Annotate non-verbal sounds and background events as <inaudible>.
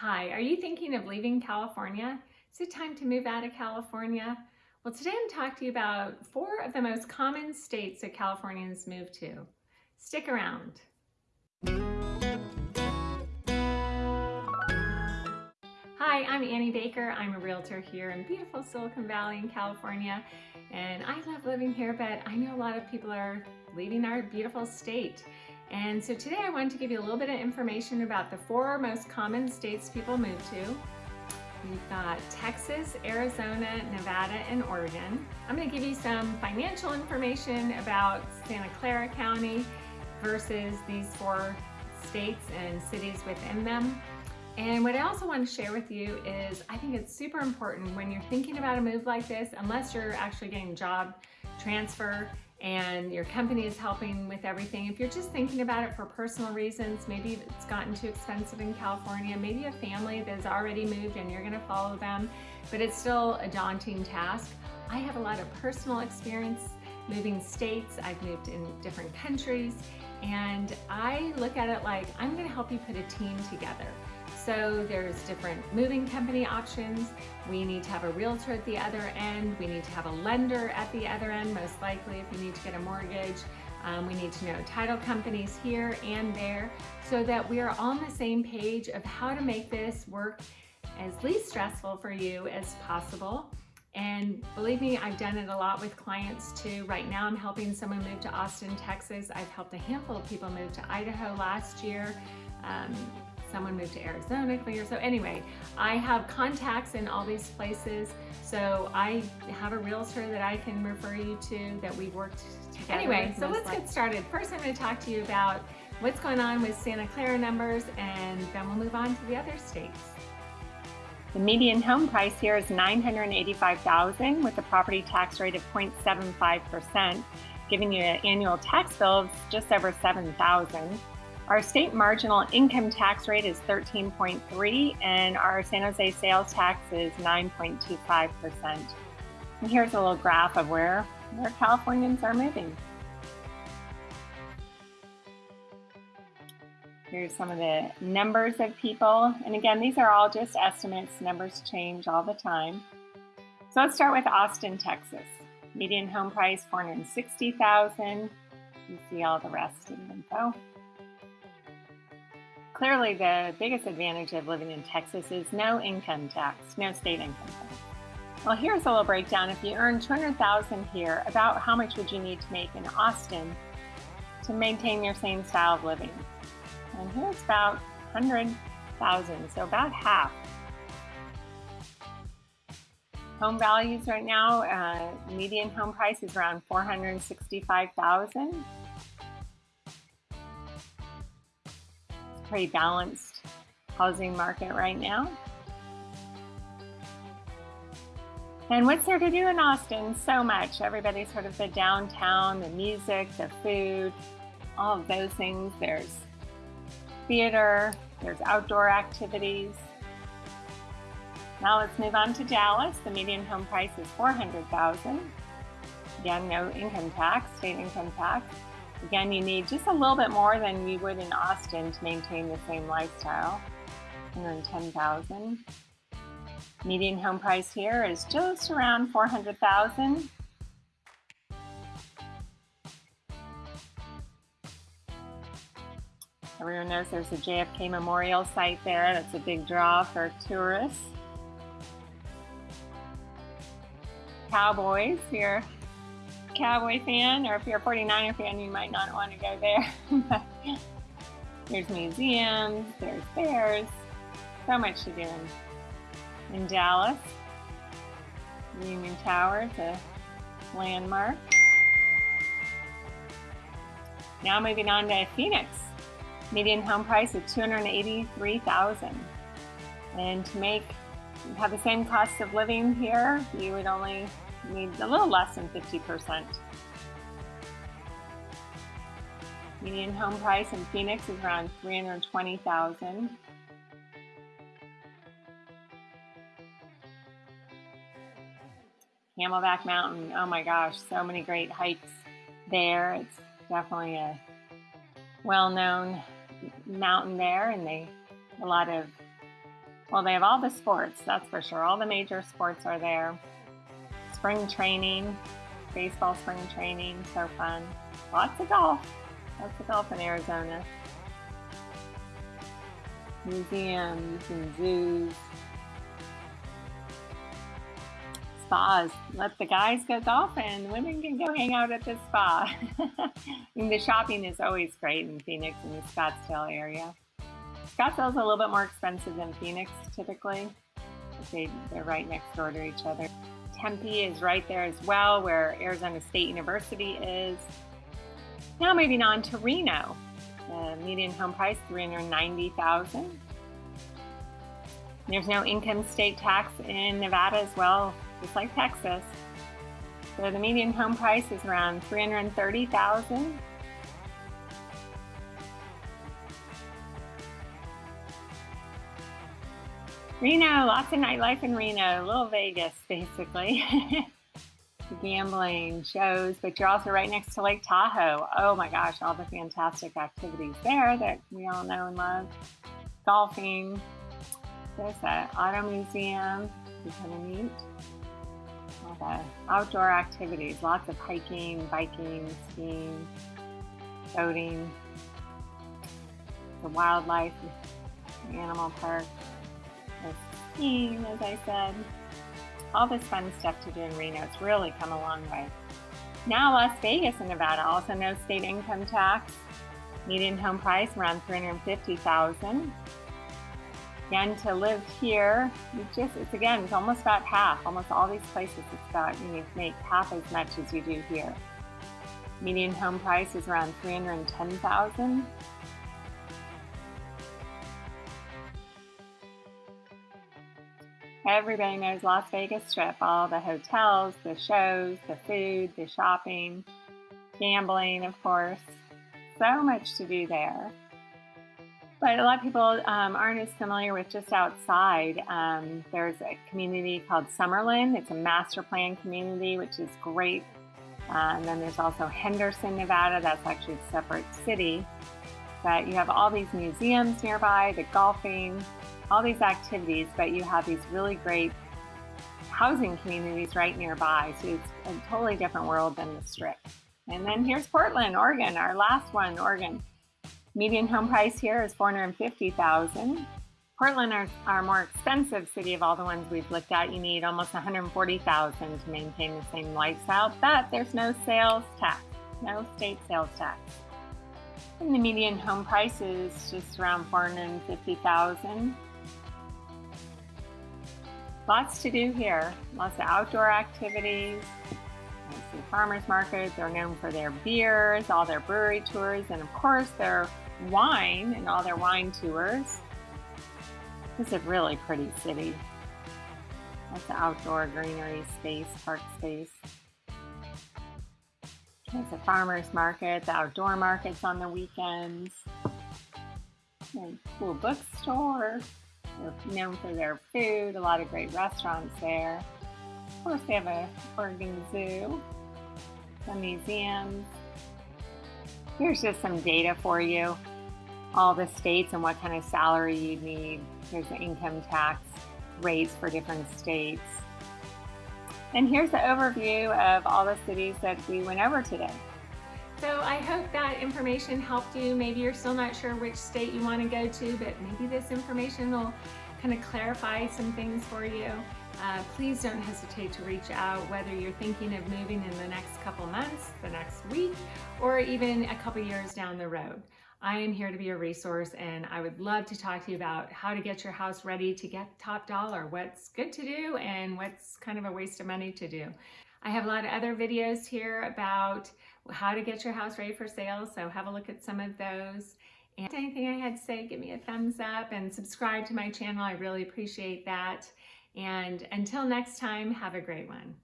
Hi, are you thinking of leaving California? Is it time to move out of California? Well, today I'm talking to you about four of the most common states that Californians move to. Stick around. Hi, I'm Annie Baker. I'm a realtor here in beautiful Silicon Valley in California, and I love living here, but I know a lot of people are leaving our beautiful state. And so today I wanted to give you a little bit of information about the four most common states people move to. We've got Texas, Arizona, Nevada, and Oregon. I'm gonna give you some financial information about Santa Clara County versus these four states and cities within them. And what I also want to share with you is I think it's super important when you're thinking about a move like this, unless you're actually getting job transfer and your company is helping with everything. If you're just thinking about it for personal reasons, maybe it's gotten too expensive in California, maybe a family that's already moved and you're gonna follow them, but it's still a daunting task. I have a lot of personal experience moving states. I've moved in different countries and I look at it like I'm gonna help you put a team together. So there's different moving company options. We need to have a realtor at the other end. We need to have a lender at the other end, most likely if you need to get a mortgage. Um, we need to know title companies here and there so that we are on the same page of how to make this work as least stressful for you as possible. And believe me, I've done it a lot with clients too. Right now I'm helping someone move to Austin, Texas. I've helped a handful of people move to Idaho last year. Um, someone moved to Arizona a couple years. So anyway, I have contacts in all these places. So I have a realtor that I can refer you to that we've worked together. Anyway, so let's get started. First, I'm gonna to talk to you about what's going on with Santa Clara numbers and then we'll move on to the other states. The median home price here is 985,000 with a property tax rate of 0.75%, giving you an annual tax bill of just over 7,000. Our state marginal income tax rate is 13.3 and our San Jose sales tax is 9.25%. And here's a little graph of where, where Californians are moving. Here's some of the numbers of people. And again, these are all just estimates. Numbers change all the time. So let's start with Austin, Texas. Median home price, 460000 You see all the rest in the info. Clearly, the biggest advantage of living in Texas is no income tax, no state income tax. Well, here's a little breakdown. If you earn 200000 here, about how much would you need to make in Austin to maintain your same style of living? And here's about 100000 so about half. Home values right now, uh, median home price is around 465000 pretty balanced housing market right now. And what's there to do in Austin? So much. Everybody's heard of the downtown, the music, the food, all of those things. There's theater, there's outdoor activities. Now let's move on to Dallas. The median home price is 400000 Again, no income tax, state income tax. Again, you need just a little bit more than you would in Austin to maintain the same lifestyle. 110,000. Median home price here is just around 400,000. Everyone knows there's a JFK Memorial site there. That's a big draw for tourists. Cowboys here Cowboy fan, or if you're a 49er fan, you might not want to go there. <laughs> there's museums, there's fairs, so much to do in, Dallas. Union Tower, is a landmark. Now moving on to Phoenix. Median home price of 283000 And to make, have the same cost of living here, you would only needs a little less than 50%. Median home price in Phoenix is around 320,000. Camelback Mountain, oh my gosh, so many great hikes there. It's definitely a well-known mountain there and they a lot of Well, they have all the sports, that's for sure. All the major sports are there. Spring training, baseball spring training, so fun. Lots of golf. Lots of golf in Arizona. Museums and zoos. Spas. Let the guys go golfing. Women can go hang out at the spa. <laughs> the shopping is always great in Phoenix and the Scottsdale area. Scottsdale's a little bit more expensive than Phoenix typically. They, they're right next door to each other. Tempe is right there as well, where Arizona State University is. Now moving on to Reno. The median home price, 390000 There's no income state tax in Nevada as well, just like Texas. So the median home price is around 330000 Reno, lots of nightlife in Reno, little Vegas basically. <laughs> Gambling, shows, but you're also right next to Lake Tahoe. Oh my gosh, all the fantastic activities there that we all know and love. Golfing, there's an auto museum, kind of neat. All the outdoor activities, lots of hiking, biking, skiing, boating, the wildlife, the animal park skiing, as I said. All this fun stuff to do in Reno. It's really come a long way. Now Las Vegas in Nevada, also no state income tax. Median home price around 350000 Again, to live here, you just, it's again, it's almost about half. Almost all these places, it's about, you make half as much as you do here. Median home price is around 310000 Everybody knows Las Vegas Strip, all the hotels, the shows, the food, the shopping, gambling, of course. So much to do there. But a lot of people um, aren't as familiar with just outside. Um, there's a community called Summerlin. It's a master plan community, which is great. Uh, and then there's also Henderson, Nevada. That's actually a separate city. But you have all these museums nearby, the golfing, all these activities, but you have these really great housing communities right nearby. So it's a totally different world than the strip. And then here's Portland, Oregon, our last one, Oregon. Median home price here is 450,000. Portland are our more expensive city of all the ones we've looked at. You need almost 140,000 to maintain the same lifestyle, but there's no sales tax, no state sales tax. And the median home price is just around 450,000. Lots to do here. Lots of outdoor activities. The farmers markets. They're known for their beers, all their brewery tours, and of course their wine and all their wine tours. This is a really pretty city. Lots of outdoor greenery space, park space. There's a farmer's market, outdoor markets on the weekends. And cool bookstore. They're known for their food, a lot of great restaurants there. Of course, they have a Oregon Zoo, some museums. Here's just some data for you. All the states and what kind of salary you need. Here's the income tax rates for different states. And here's the overview of all the cities that we went over today. So I hope that information helped you. Maybe you're still not sure which state you want to go to, but maybe this information will kind of clarify some things for you. Uh, please don't hesitate to reach out whether you're thinking of moving in the next couple months, the next week, or even a couple years down the road. I am here to be a resource and I would love to talk to you about how to get your house ready to get top dollar, what's good to do and what's kind of a waste of money to do. I have a lot of other videos here about how to get your house ready for sale, so have a look at some of those. And anything I had to say, give me a thumbs up and subscribe to my channel. I really appreciate that. And until next time, have a great one.